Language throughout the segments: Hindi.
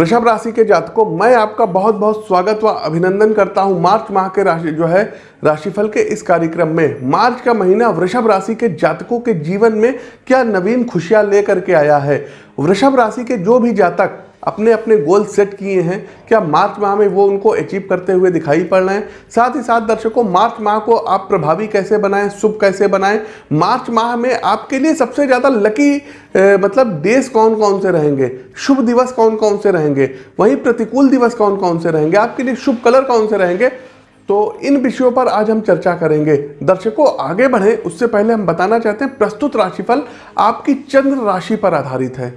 वृषभ राशि के जातकों, मैं आपका बहुत बहुत स्वागत व अभिनंदन करता हूँ। मार्च माह के राशि जो है, राशिफल के इस कार्यक्रम में। मार्च का महीना वृषभ राशि के जातकों के जीवन में क्या नवीन खुशियाँ लेकर के आया है? वृषभ राशि के जो भी जातक अपने अपने गोल सेट किए हैं। क्या मार्च माह में वो उनको अचीव करते हुए दिखाई पड़ रहे हैं? साथ ही साथ दर्शकों मार्च माह को आप प्रभावी कैसे बनाएँ? शुभ कैसे बनाएँ? मार्च माह में आपके लिए सबसे ज़्यादा लकी ए, मतलब डेज़ कौन कौन से रहेंगे? शुभ दिवस कौन कौन से रहेंगे? वहीं प्रतिकूल दिवस कौन कौन से रहेंगे? आपके लिए शुभ कलर कौन से रहेंगे? तो इन विषयों पर आज हम चर्चा करेंगे। दर्शकों आगे बढ़ें। उससे पहले हम बताना चाहते हैं प्रस्तुत राशिफल आपकी चंद्र राशि पर आधारित है।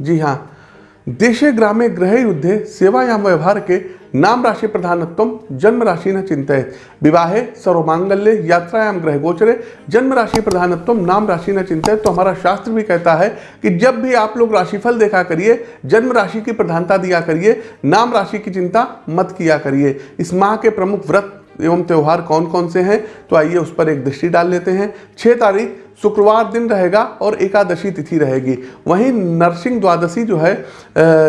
जी हाँ देशे ग्रामे ग्रह युद्धे व्यवहार के नाम राशि प्रधानत्व जन्म राशि न चिंतित विवाहे सर्वमांगल्य यात्रायाम ग्रह गोचरे जन्म राशि प्रधानत्व नाम राशि न चिंतित तो हमारा शास्त्र भी कहता है कि जब भी आप लोग राशिफल देखा करिए, जन्म राशि की प्रधानता दिया करिए, नाम राशि की चिंता मत किया करिए। इस माह के प्रमुख व्रत एवं त्यौहार कौन कौन से हैं तो आइए उस पर एक दृष्टि डाल लेते हैं। छः तारीख, शुक्रवार दिन रहेगा और एकादशी तिथि रहेगी। वहीं नरसिंह द्वादशी जो है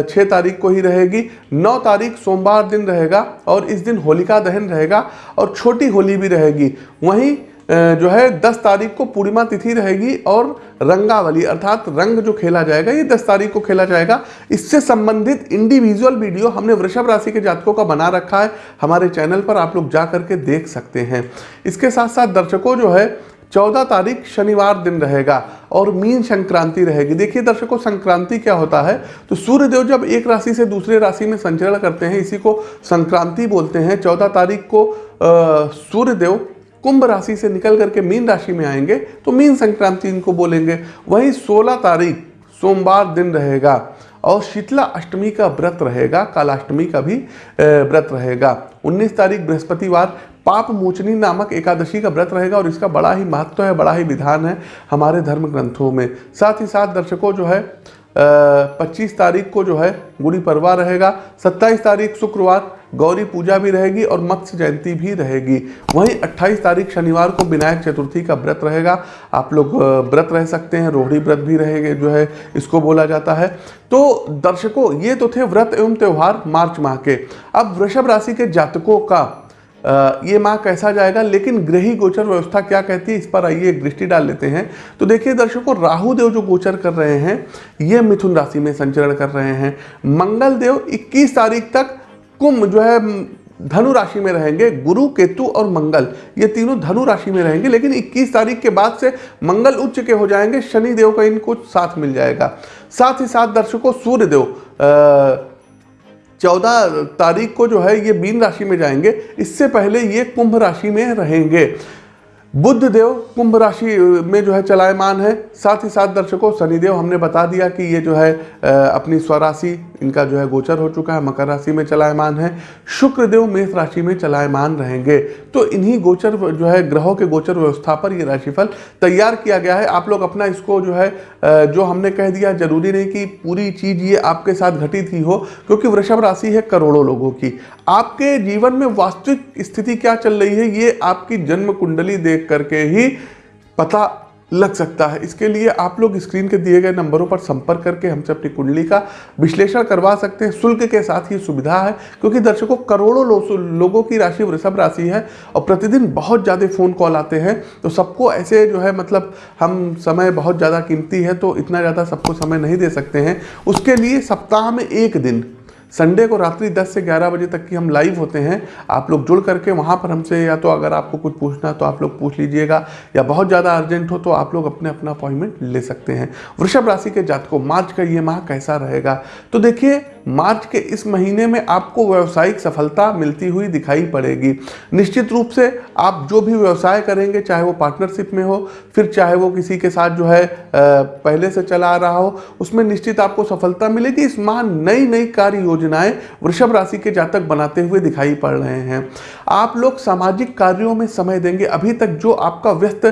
छः तारीख को ही रहेगी। नौ तारीख, सोमवार दिन रहेगा और इस दिन होलिका दहन रहेगा और छोटी होली भी रहेगी। वहीं जो है 10 तारीख को पूर्णिमा तिथि रहेगी और रंगावली, अर्थात रंग जो खेला जाएगा, ये 10 तारीख को खेला जाएगा। इससे संबंधित इंडिविजुअल वीडियो हमने वृषभ राशि के जातकों का बना रखा है। हमारे चैनल पर आप लोग जा करके देख सकते हैं। इसके साथ साथ दर्शकों जो है, चौदह तारीख शनिवार दिन रहेगा और मीन संक्रांति रहेगी। देखिए, दर्शकों, संक्रांति क्या होता है? तो सूर्यदेव जब एक राशि से दूसरे राशि में संचरण करते हैं, इसी को संक्रांति बोलते हैं। चौदह तारीख को सूर्यदेव कुंभ राशि से निकल करके मीन राशि में आएँगे तो मीन संक्रांति इनको बोलेंगे। वहीं 16 तारीख, सोमवार दिन रहेगा और शीतला अष्टमी का व्रत रहेगा, कालाष्टमी का भी व्रत रहेगा। 19 तारीख बृहस्पतिवार, पाप मोचनी नामक एकादशी का व्रत रहेगा और इसका बड़ा ही महत्व है, बड़ा ही विधान है हमारे धर्म ग्रंथों में। साथ ही साथ दर्शकों, जो है पच्चीस तारीख को जो है गुड़ी परवा रहेगा, सत्ताईस तारीख शुक्रवार गौरी पूजा भी रहेगी और मत्स्य जयंती भी रहेगी। वहीं 28 तारीख शनिवार को विनायक चतुर्थी का व्रत रहेगा। आप लोग व्रत रह सकते हैं, रोहड़ी व्रत भी रहेंगे जो है, इसको बोला जाता है। तो दर्शकों, ये तो थे व्रत एवं त्यौहार मार्च माह के। अब वृषभ राशि के जातकों का ये माह कैसा जाएगा? लेकिन ग्रही गोचर व्यवस्था क्या कहती है? इस पर आइए, एक दृष्टि डाल लेते हैं। तो देखिए दर्शकों, राहु देव जो गोचर कर रहे हैं, ये मिथुन राशि में संचरण कर रहे हैं। मंगल देव 21 तारीख तक कुंभ जो है, धनु राशि में रहेंगे, गुरु, केतु और मंगल। ये तीनों धनु राशि में रहेंगे, लेकिन 21 तारीख के बाद से मंगल उच्च के हो जाएँगे, शनि देव का इनको साथ मिल जाएगा। साथ ही साथ दर्शकों, सूर्य देव चौदह तारीख को जो है ये मीन राशि में जाएँगे। इससे पहले ये कुंभ राशि में रहेंगे। बुद्ध देव कुंभ राशि में जो है चलायमान है। साथ ही साथ दर्शकों, शनिदेव हमने बता दिया कि ये जो है अपनी स्वराशि, इनका जो है गोचर हो चुका है, मकर राशि में चलायमान है। शुक्र देव मेष राशि में चलायमान रहेंगे। तो इन्हीं गोचर जो है ग्रहों के गोचर व्यवस्था पर ये राशिफल तैयार किया गया है। आप लोग अपना इसको जो है जो हमने कह दिया, ज़रूरी नहीं कि पूरी चीज़ ये आपके साथ घटित ही हो, क्योंकि वृषभ राशि है करोड़ों लोगों की। आपके जीवन में वास्तविक स्थिति क्या चल रही है, ये आपकी जन्म कुंडली देख करके ही पता लग सकता है। इसके लिए आप लोग स्क्रीन के दिए गए नंबरों पर संपर्क करके हमसे अपनी कुंडली का विश्लेषण करवा सकते हैं। शुल्क के साथ ही सुविधा है क्योंकि दर्शकों करोड़ों लो, लोगों की राशि वृषभ राशि है और प्रतिदिन बहुत ज़्यादा फ़ोन कॉल आते हैं। तो सबको ऐसे जो है मतलब हम समय बहुत ज़्यादा कीमती है तो इतना ज़्यादा सबको समय नहीं दे सकते हैं। उसके लिए सप्ताह में एक दिन संडे को रात्रि 10 से 11 बजे तक की हम लाइव होते हैं। आप लोग जुड़ करके वहाँ पर हमसे या तो अगर आपको कुछ पूछना तो आप लोग पूछ लीजिएगा। या बहुत ज़्यादा अर्जेंट हो तो आप लोग अपने अपना अपॉइंटमेंट ले सकते हैं। वृषभ राशि के जातकों, मार्च का ये माह कैसा रहेगा? तो देखिए मार्च के इस महीने में आपको व्यवसायिक सफलता मिलती हुई दिखाई पड़ेगी। निश्चित रूप से आप जो भी व्यवसाय करेंगे, चाहे वो पार्टनरशिप में हो, फिर चाहे वो किसी के साथ जो है पहले से चला आ रहा हो, उसमें निश्चित आपको सफलता मिलेगी। इस माह नई नई कार्य योजनाएँ वृषभ राशि के जातक बनाते हुए दिखाई पड़ रहे हैं। आप लोग सामाजिक कार्यों में समय देंगे। अभी तक जो आपका व्यस्त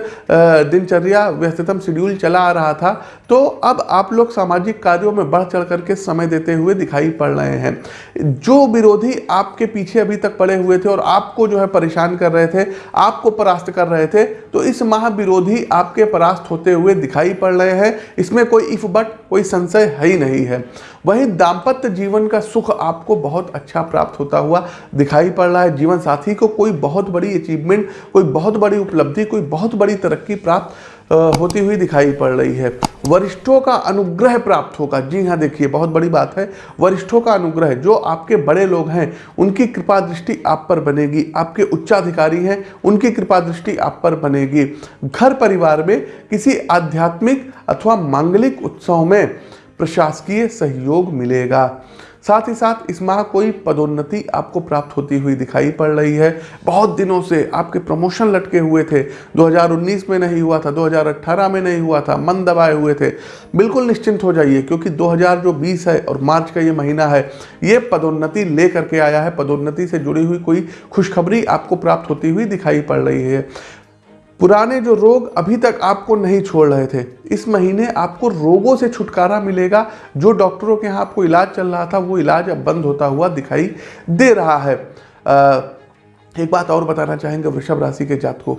दिनचर्या, व्यस्ततम शेड्यूल चला आ रहा था तो अब आप लोग सामाजिक कार्यों में बढ़ चढ़ करके समय देते हुए दिखाई दिखाई पड़ रहे हैं। जो विरोधी आपके पीछे अभी तक पड़े हुए थे और आपको जो है परेशान कर रहे थे, आपको परास्त कर रहे थे तो इस माह विरोधी आपके परास्त होते हुए दिखाई पड़ रहे हैं। इसमें कोई इफ़ बट, कोई संशय है ही नहीं है। वहीं दाम्पत्य जीवन का सुख आपको बहुत अच्छा प्राप्त होता हुआ दिखाई पड़ रहा है। जीवन साथी को कोई बहुत बड़ी अचीवमेंट कोई बहुत बड़ी उपलब्धि, कोई बहुत बड़ी तरक्की प्राप्त होती हुई दिखाई पड़ रही है। वरिष्ठों का अनुग्रह प्राप्त होगा। जी हाँ देखिए, बहुत बड़ी बात है। वरिष्ठों का अनुग्रह जो आपके बड़े लोग हैं, उनकी कृपा दृष्टि आप पर बनेगी। आपके उच्चाधिकारी हैं, उनकी कृपा दृष्टि आप पर बनेगी। घर परिवार में किसी आध्यात्मिक अथवा मांगलिक उत्सव में प्रशासकीय सहयोग मिलेगा। साथ ही साथ इस माह कोई पदोन्नति आपको प्राप्त होती हुई दिखाई पड़ रही है। बहुत दिनों से आपके प्रमोशन लटके हुए थे। 2019 में नहीं हुआ था 2018 में नहीं हुआ था। मन दबाए हुए थे। बिल्कुल निश्चिंत हो जाइए, क्योंकि 2020 है और मार्च का ये महीना है, ये पदोन्नति ले करके आया है। पदोन्नति से जुड़ी हुई कोई खुशखबरी आपको प्राप्त होती हुई दिखाई पड़ रही है। पुराने जो रोग अभी तक आपको नहीं छोड़ रहे थे इस महीने आपको रोगों से छुटकारा मिलेगा। जो डॉक्टरों के यहाँ आपको इलाज चल रहा था वो इलाज अब बंद होता हुआ दिखाई दे रहा है। आ, एक बात और बताना चाहेंगे वृषभ राशि के जातकों।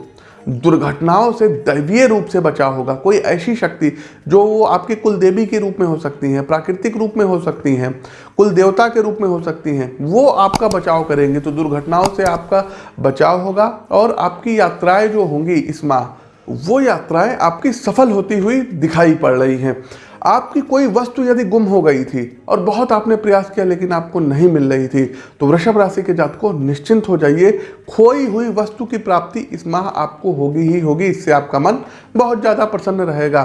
दुर्घटनाओं से दैवीय रूप से बचाव होगा। कोई ऐसी शक्ति जो आपके कुल देवी के रूप में हो सकती हैं, प्राकृतिक रूप में हो सकती हैं, कुल देवता के रूप में हो सकती हैं, वो आपका बचाव करेंगे। तो दुर्घटनाओं से आपका बचाव होगा और आपकी यात्राएँ जो होंगी इस माह, वो यात्राएँ आपकी सफल होती हुई दिखाई पड़ रही हैं। आपकी कोई वस्तु यदि गुम हो गई थी और बहुत आपने प्रयास किया लेकिन आपको नहीं मिल रही थी तो वृषभ राशि के जातकों निश्चिंत हो जाइए। खोई हुई वस्तु की प्राप्ति इस माह आपको होगी ही होगी, इससे आपका मन बहुत ज़्यादा प्रसन्न रहेगा।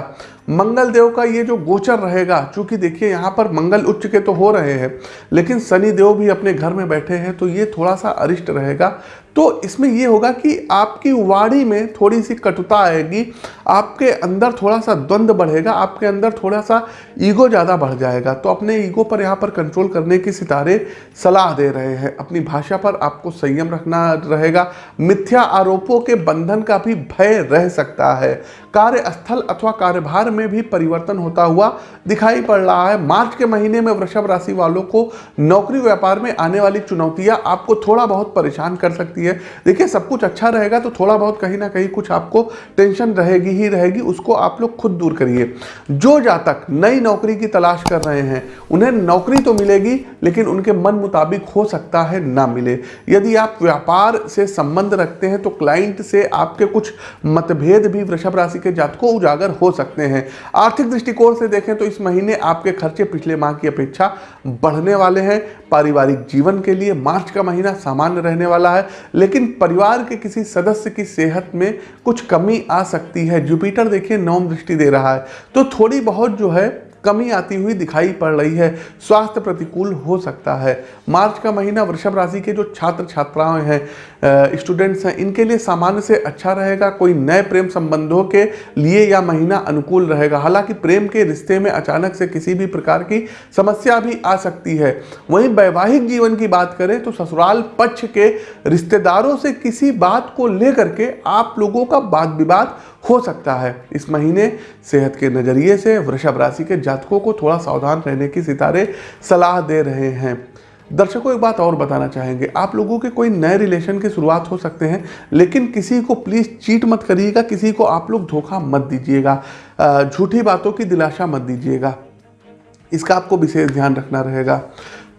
मंगल देव का ये जो गोचर रहेगा, चूँकि देखिए यहाँ पर मंगल उच्च के तो हो रहे हैं, लेकिन शनि देव भी अपने घर में बैठे हैं तो ये थोड़ा सा अरिष्ट रहेगा। तो इसमें ये होगा कि आपकी वाणी में थोड़ी सी कटुता आएगी, आपके अंदर थोड़ा सा द्वंद्व बढ़ेगा, आपके अंदर थोड़ा सा ईगो ज़्यादा बढ़ जाएगा। तो अपने ईगो पर यहाँ पर कंट्रोल करने की सितारे सलाह दे रहे हैं। अपनी भाषा पर आपको संयम रखना रहेगा। मिथ्या आरोपों के बंधन का भी भय रह सकता है। कार्यस्थल अथवा कार्यभार में भी परिवर्तन होता हुआ दिखाई पड़ रहा है। मार्च के महीने में वृषभ राशि वालों को नौकरी व्यापार में आने वाली चुनौतियाँ आपको थोड़ा बहुत परेशान कर सकती है। देखिए, सब कुछ अच्छा रहेगा तो थोड़ा बहुत कहीं ना कहीं कुछ आपको टेंशन रहेगी ही रहेगी, उसको आप लोग खुद दूर करिए। जो जातक नई नौकरी की तलाश कर रहे हैं, उन्हें नौकरी तो मिलेगी, लेकिन उनके मन मुताबिक हो सकता है ना मिले। यदि आप व्यापार से संबंध रखते हैं तो क्लाइंट से आपके कुछ मतभेद भी वृषभ राशि के जातकों उजागर हो सकते हैं। आर्थिक दृष्टिकोण से देखें तो इस महीने आपके खर्चे पिछले माह की अपेक्षा बढ़ने वाले हैं। पारिवारिक जीवन के लिए मार्च का महीना सामान्य रहने वाला है, लेकिन परिवार के किसी सदस्य की सेहत में कुछ कमी आ सकती है। जुपिटर देखिए नवम दृष्टि दे रहा है। तो थोड़ी बहुत जो है कमी आती हुई दिखाई पड़ रही है। स्वास्थ्य प्रतिकूल हो सकता है। मार्च का महीना वृषभ राशि के जो छात्र छात्राएँ हैं स्टूडेंट्स हैं, इनके लिए सामान्य से अच्छा रहेगा। कोई नए प्रेम संबंधों के लिए यह महीना अनुकूल रहेगा। हालाँकि प्रेम के रिश्ते में अचानक से किसी भी प्रकार की समस्या भी आ सकती है। वहीं वैवाहिक जीवन की बात करें तो ससुराल पक्ष के रिश्तेदारों से किसी बात को लेकर के आप लोगों का वाद विवाद हो सकता है। इस महीने सेहत के नज़रिए से वृषभ राशि के जातकों को थोड़ा सावधान रहने की सितारे सलाह दे रहे हैं। दर्शकों, एक बात और बताना चाहेंगे। आप लोगों के कोई नए रिलेशन की शुरुआत हो सकते हैं, लेकिन किसी को प्लीज़ चीट मत करिएगा, किसी को आप लोग धोखा मत दीजिएगा झूठी बातों की दिलासा मत दीजिएगा। इसका आपको विशेष ध्यान रखना रहेगा।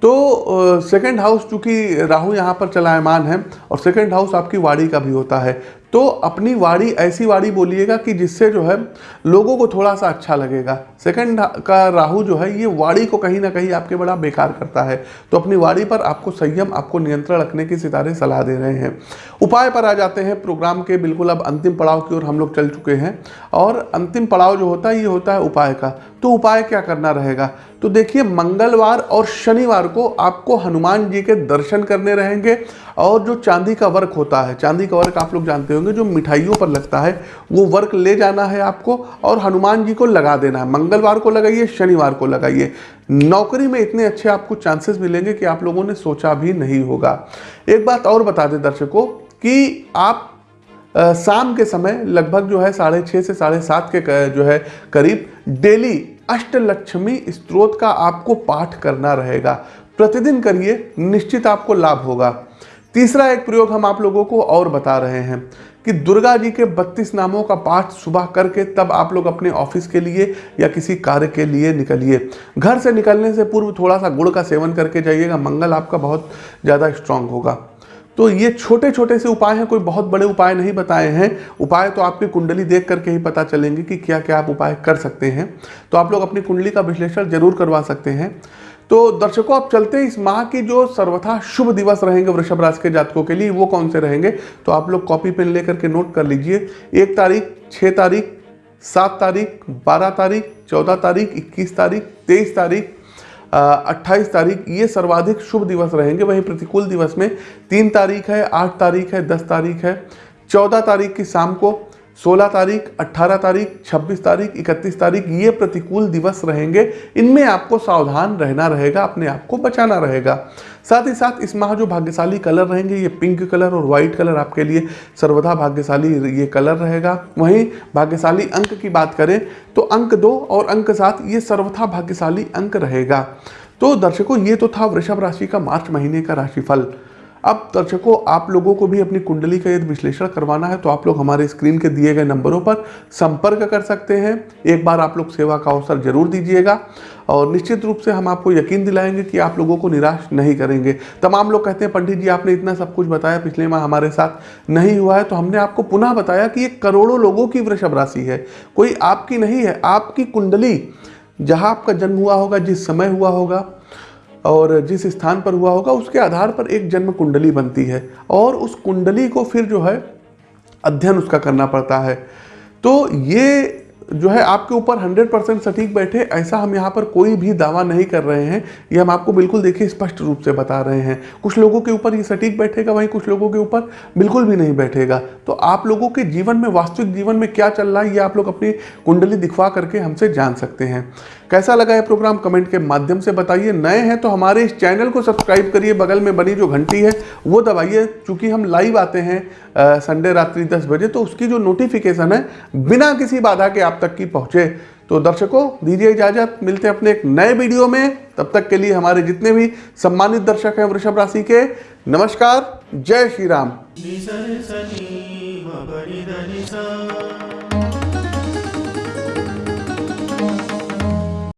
तो सेकंड हाउस चूँकि राहु यहाँ पर चलायमान है, और सेकंड हाउस आपकी वाड़ी का भी होता है। तो अपनी वाड़ी ऐसी वाड़ी बोलिएगा कि जिससे जो है लोगों को थोड़ा सा अच्छा लगेगा। सेकंड का राहु जो है, ये वाड़ी को कहीं ना कहीं आपके बड़ा बेकार करता है। तो अपनी वाड़ी पर आपको संयम, आपको नियंत्रण रखने की सितारे सलाह दे रहे हैं। उपाय पर आ जाते हैं प्रोग्राम के, बिल्कुल अब अंतिम पड़ाव की ओर हम लोग चल चुके हैं। और अंतिम पड़ाव जो होता है, ये होता है उपाय का। तो उपाय क्या करना रहेगा? तो देखिए, मंगलवार और शनिवार को आपको हनुमान जी के दर्शन करने रहेंगे और जो चांदी का वर्क होता है, चांदी का वर्क आप लोग जानते होंगे, जो मिठाइयों पर लगता है, वो वर्क ले जाना है आपको और हनुमान जी को लगा देना है। मंगलवार को लगाइए, शनिवार को लगाइए। नौकरी में इतने अच्छे आपको चांसेस मिलेंगे कि आप लोगों ने सोचा भी नहीं होगा। एक बात और बता दें दर्शकों, कि आप शाम के समय लगभग जो है साढ़े छः से साढ़े सात के, जो है करीब डेली अष्टलक्ष्मी स्त्रोत का आपको पाठ करना रहेगा। प्रतिदिन करिए, निश्चित आपको लाभ होगा। तीसरा एक प्रयोग हम आप लोगों को और बता रहे हैं कि दुर्गा जी के 32 नामों का पाठ सुबह करके तब आप लोग अपने ऑफ़िस के लिए या किसी कार्य के लिए निकलिए। घर से निकलने से पूर्व थोड़ा सा गुड़ का सेवन करके जाइएगा। मंगल आपका बहुत ज़्यादा स्ट्रांग होगा। तो ये छोटे छोटे से उपाय हैं, कोई बहुत बड़े उपाय नहीं बताए हैं। उपाय तो आपकी कुंडली देख करके ही पता चलेंगे कि क्या क्या आप उपाय कर सकते हैं। तो आप लोग अपनी कुंडली का विश्लेषण ज़रूर करवा सकते हैं। तो दर्शकों, आप चलते हैं इस माह की जो सर्वथा शुभ दिवस रहेंगे वृषभ राशि के जातकों के लिए, वो कौन से रहेंगे? तो आप लोग कॉपी पेन लेकर के नोट कर लीजिए। एक तारीख छः तारीख, सात तारीख, बारह तारीख, चौदह तारीख, इक्कीस तारीख, तेईस तारीख अट्ठाईस तारीख, ये सर्वाधिक शुभ दिवस रहेंगे। वहीं प्रतिकूल दिवस में तीन तारीख है, आठ तारीख है, दस तारीख है। चौदह तारीख की शाम को सोलह तारीख अट्ठारह तारीख, छब्बीस तारीख, इकतीस तारीख, ये प्रतिकूल दिवस रहेंगे। इनमें आपको सावधान रहना रहेगा, अपने आप को बचाना रहेगा। साथ ही साथ इस माह जो भाग्यशाली कलर रहेंगे, ये पिंक कलर और वाइट कलर आपके लिए सर्वदा भाग्यशाली ये कलर रहेगा। वहीं भाग्यशाली अंक की बात करें तो अंक दो और अंक सात, ये सर्वथा भाग्यशाली अंक रहेगा। तो दर्शकों, ये तो था वृषभ राशि का मार्च महीने का राशिफल। अब दर्शकों, आप लोगों को भी अपनी कुंडली का यदि विश्लेषण करवाना है तो आप लोग हमारे स्क्रीन के दिए गए नंबरों पर संपर्क कर सकते हैं। एक बार आप लोग सेवा का अवसर ज़रूर दीजिएगा और निश्चित रूप से हम आपको यकीन दिलाएँगे कि आप लोगों को निराश नहीं करेंगे। तमाम लोग कहते हैं, पंडित जी, आपने इतना सब कुछ बताया, पिछले माह हमारे साथ नहीं हुआ है तो हमने आपको पुनः बताया कि ये करोड़ों लोगों की वृषभ राशि है। कोई आपकी नहीं है, आपकी कुंडली, जहाँ आपका जन्म हुआ होगा, जिस समय हुआ होगा और जिस स्थान पर हुआ होगा, उसके आधार पर एक जन्म कुंडली बनती है और उस कुंडली को फिर जो है अध्ययन उसका करना पड़ता है। तो ये जो है आपके ऊपर 100 परसेंट सटीक बैठे, ऐसा हम यहाँ पर कोई भी दावा नहीं कर रहे हैं। ये हम आपको बिल्कुल देखिए स्पष्ट रूप से बता रहे हैं। कुछ लोगों के ऊपर ये सटीक बैठेगा, वहीं कुछ लोगों के ऊपर बिल्कुल भी नहीं बैठेगा। तो आप लोगों के जीवन में, वास्तविक जीवन में क्या चल रहा है, ये आप लोग अपनी कुंडली दिखवा करके हमसे जान सकते हैं। कैसा लगा ये प्रोग्राम? कमेंट के माध्यम से बताइए। नए हैं तो हमारे इस चैनल को सब्सक्राइब करिए। बगल में बनी जो घंटी है, वो दबाइए। चूँकि हम लाइव आते हैं संडे रात्रि 10 बजे तो उसकी जो नोटिफिकेशन है, बिना किसी बाधा के आप तक की पहुँचे। तो दर्शकों, दीजिए इजाज़त, मिलते हैं अपने एक नए वीडियो में। तब तक के लिए हमारे जितने भी सम्मानित दर्शक हैं वृषभ राशि के, नमस्कार, जय श्री राम।